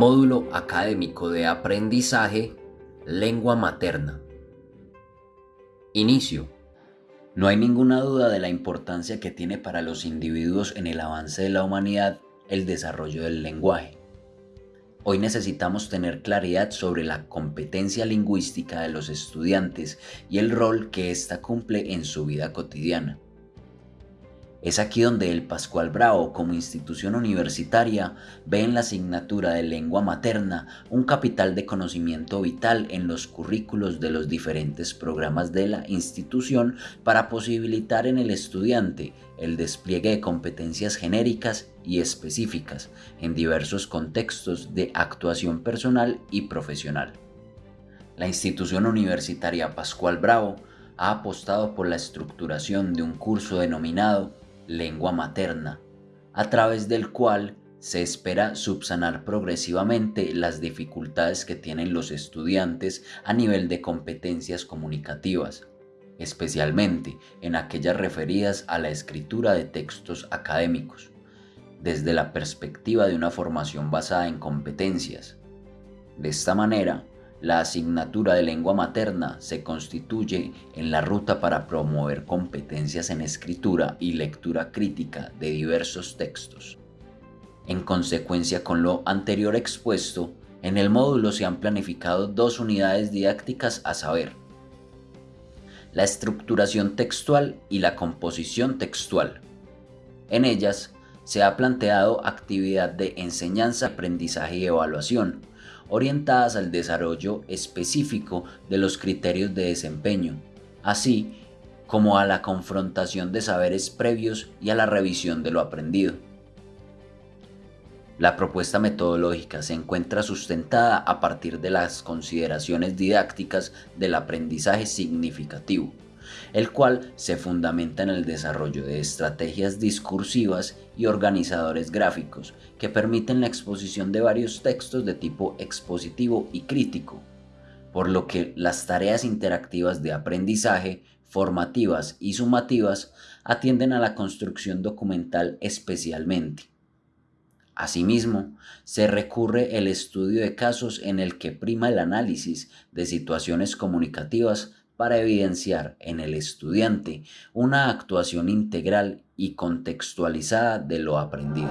Módulo Académico de Aprendizaje Lengua Materna Inicio. No hay ninguna duda de la importancia que tiene para los individuos en el avance de la humanidad el desarrollo del lenguaje. Hoy necesitamos tener claridad sobre la competencia lingüística de los estudiantes y el rol que ésta cumple en su vida cotidiana. Es aquí donde el Pascual Bravo, como institución universitaria, ve en la asignatura de lengua materna un capital de conocimiento vital en los currículos de los diferentes programas de la institución para posibilitar en el estudiante el despliegue de competencias genéricas y específicas en diversos contextos de actuación personal y profesional. La institución universitaria Pascual Bravo ha apostado por la estructuración de un curso denominado lengua materna, a través del cual se espera subsanar progresivamente las dificultades que tienen los estudiantes a nivel de competencias comunicativas, especialmente en aquellas referidas a la escritura de textos académicos, desde la perspectiva de una formación basada en competencias. De esta manera, la asignatura de lengua materna se constituye en la ruta para promover competencias en escritura y lectura crítica de diversos textos. En consecuencia con lo anterior expuesto, en el módulo se han planificado dos unidades didácticas a saber, la estructuración textual y la composición textual. En ellas se ha planteado actividad de enseñanza, aprendizaje y evaluación, orientadas al desarrollo específico de los criterios de desempeño, así como a la confrontación de saberes previos y a la revisión de lo aprendido. La propuesta metodológica se encuentra sustentada a partir de las consideraciones didácticas del aprendizaje significativo, el cual se fundamenta en el desarrollo de estrategias discursivas y organizadores gráficos que permiten la exposición de varios textos de tipo expositivo y crítico, por lo que las tareas interactivas de aprendizaje, formativas y sumativas atienden a la construcción documental especialmente. Asimismo, se recurre el estudio de casos en el que prima el análisis de situaciones comunicativas para evidenciar en el estudiante una actuación integral y contextualizada de lo aprendido.